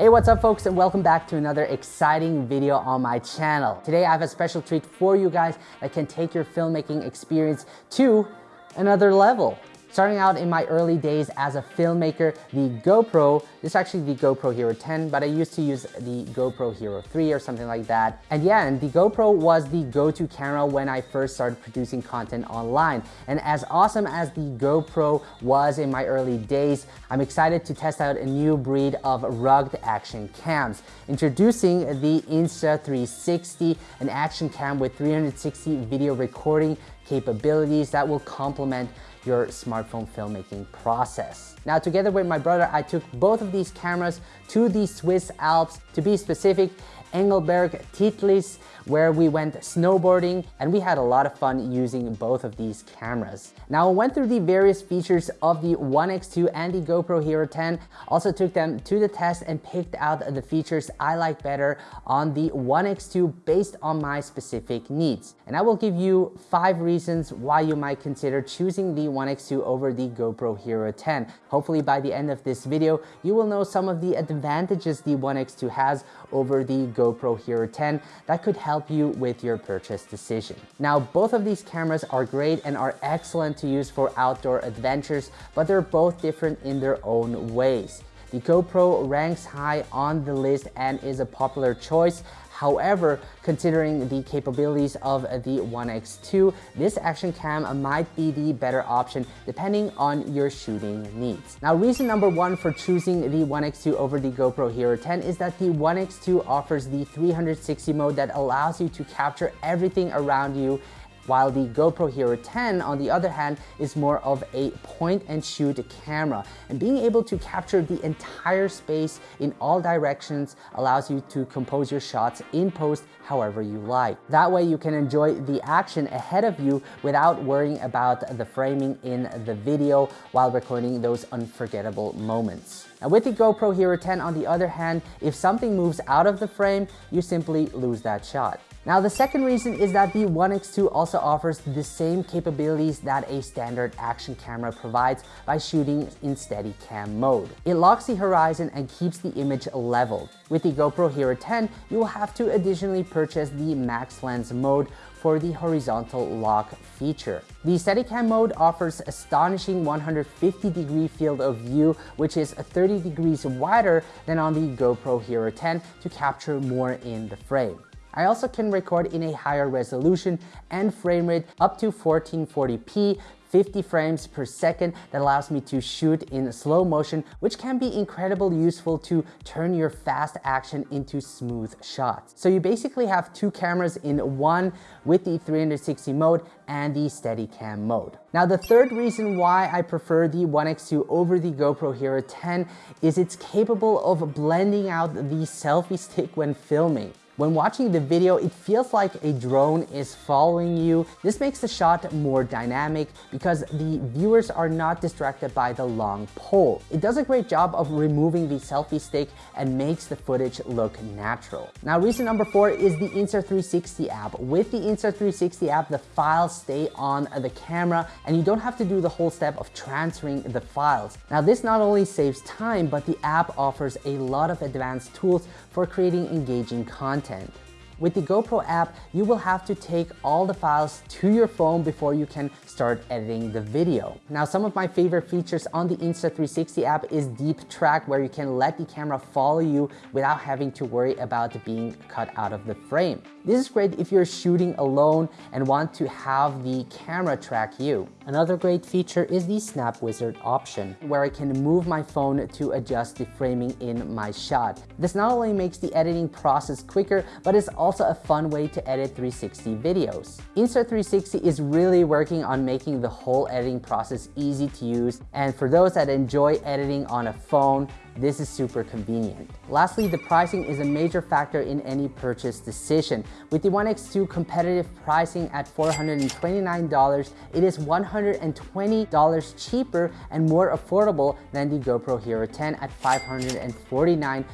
Hey, what's up folks and welcome back to another exciting video on my channel. Today I have a special treat for you guys that can take your filmmaking experience to another level. Starting out in my early days as a filmmaker, the GoPro, this is actually the GoPro Hero 10, but I used to use the GoPro Hero 3 or something like that. And yeah, and the GoPro was the go-to camera when I first started producing content online. And as awesome as the GoPro was in my early days, I'm excited to test out a new breed of rugged action cams. Introducing the Insta360, an action cam with 360 video recording capabilities that will complement your smartphone filmmaking process. Now together with my brother, I took both of these cameras to the Swiss Alps. To be specific, Engelberg Titlis, where we went snowboarding and we had a lot of fun using both of these cameras. Now I went through the various features of the One X2 and the GoPro Hero 10, also took them to the test and picked out the features I like better on the One X2 based on my specific needs. And I will give you five reasons why you might consider choosing the One X2 over the GoPro Hero 10. Hopefully by the end of this video, you will know some of the advantages the One X2 has over the GoPro Hero 10 that could help you with your purchase decision. Now, both of these cameras are great and are excellent to use for outdoor adventures, but they're both different in their own ways. The GoPro ranks high on the list and is a popular choice. However, considering the capabilities of the One X2, this action cam might be the better option depending on your shooting needs. Now, reason number one for choosing the One X2 over the GoPro Hero 10 is that the One X2 offers the 360 mode that allows you to capture everything around you while the GoPro Hero 10, on the other hand, is more of a point and shoot camera. And being able to capture the entire space in all directions allows you to compose your shots in post however you like. That way you can enjoy the action ahead of you without worrying about the framing in the video while recording those unforgettable moments. Now with the GoPro Hero 10 on the other hand, if something moves out of the frame, you simply lose that shot. Now the second reason is that the One X2 also offers the same capabilities that a standard action camera provides by shooting in steady cam mode. It locks the horizon and keeps the image leveled. With the GoPro Hero 10, you will have to additionally purchase the Max Lens mode for the horizontal lock feature. The Steadicam mode offers astonishing 150 degree field of view, which is 30 degrees wider than on the GoPro Hero 10 to capture more in the frame. I also can record in a higher resolution and frame rate up to 1440p 50 frames per second that allows me to shoot in slow motion, which can be incredibly useful to turn your fast action into smooth shots. So you basically have two cameras in one with the 360 mode and the Steadicam mode. Now the third reason why I prefer the One X2 over the GoPro Hero 10 is it's capable of blending out the selfie stick when filming. When watching the video, it feels like a drone is following you. This makes the shot more dynamic because the viewers are not distracted by the long pole. It does a great job of removing the selfie stick and makes the footage look natural. Now reason number four is the Insta360 app. With the Insta360 app, the files stay on the camera and you don't have to do the whole step of transferring the files. Now this not only saves time, but the app offers a lot of advanced tools for creating engaging content content. With the GoPro app, you will have to take all the files to your phone before you can start editing the video. Now, some of my favorite features on the Insta360 app is Deep Track, where you can let the camera follow you without having to worry about being cut out of the frame. This is great if you're shooting alone and want to have the camera track you. Another great feature is the Snap Wizard option, where I can move my phone to adjust the framing in my shot. This not only makes the editing process quicker, but it's also a fun way to edit 360 videos. Insta360 is really working on making the whole editing process easy to use and for those that enjoy editing on a phone, this is super convenient. Lastly, the pricing is a major factor in any purchase decision. With the One X2 competitive pricing at $429, it is $120 cheaper and more affordable than the GoPro Hero 10 at $549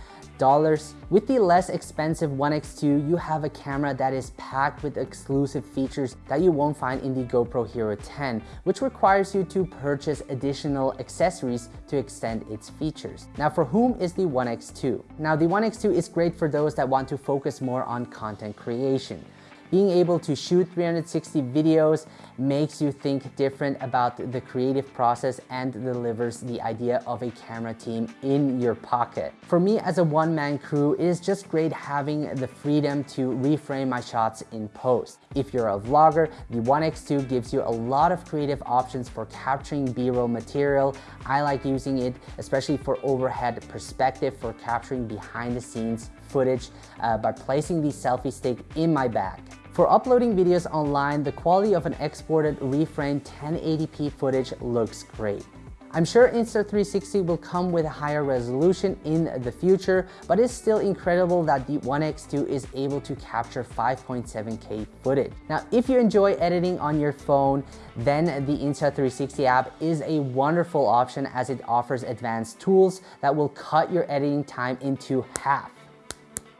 With the less expensive One X2, you have a camera that is packed with exclusive features that you won't find in the GoPro Hero 10, which requires you to purchase additional accessories to extend its features. Now for whom is the One X2? Now the One X2 is great for those that want to focus more on content creation. Being able to shoot 360 videos makes you think different about the creative process and delivers the idea of a camera team in your pocket. For me as a one-man crew, it is just great having the freedom to reframe my shots in post. If you're a vlogger, the One X2 gives you a lot of creative options for capturing B-roll material. I like using it, especially for overhead perspective for capturing behind the scenes footage uh, by placing the selfie stick in my bag. For uploading videos online, the quality of an exported reframed 1080p footage looks great. I'm sure Insta360 will come with a higher resolution in the future, but it's still incredible that the One X2 is able to capture 5.7K footage. Now, if you enjoy editing on your phone, then the Insta360 app is a wonderful option as it offers advanced tools that will cut your editing time into half.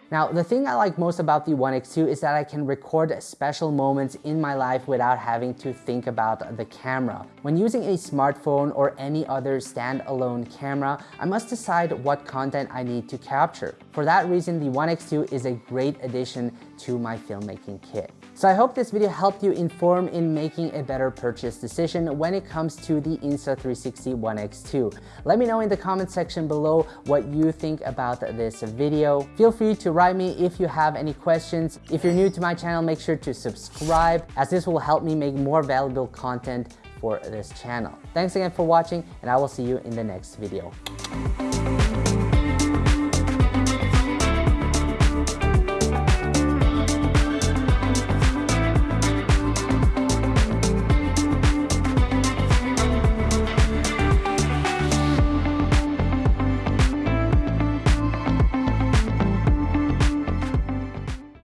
Now, the thing I like most about the One X2 is that I can record special moments in my life without having to think about the camera. When using a smartphone or any other standalone camera, I must decide what content I need to capture. For that reason, the One X2 is a great addition to my filmmaking kit. So I hope this video helped you inform in making a better purchase decision when it comes to the Insta360 One X2. Let me know in the comment section below what you think about this video. Feel free to write me if you have any questions. If you're new to my channel, make sure to subscribe as this will help me make more valuable content for this channel. Thanks again for watching and I will see you in the next video.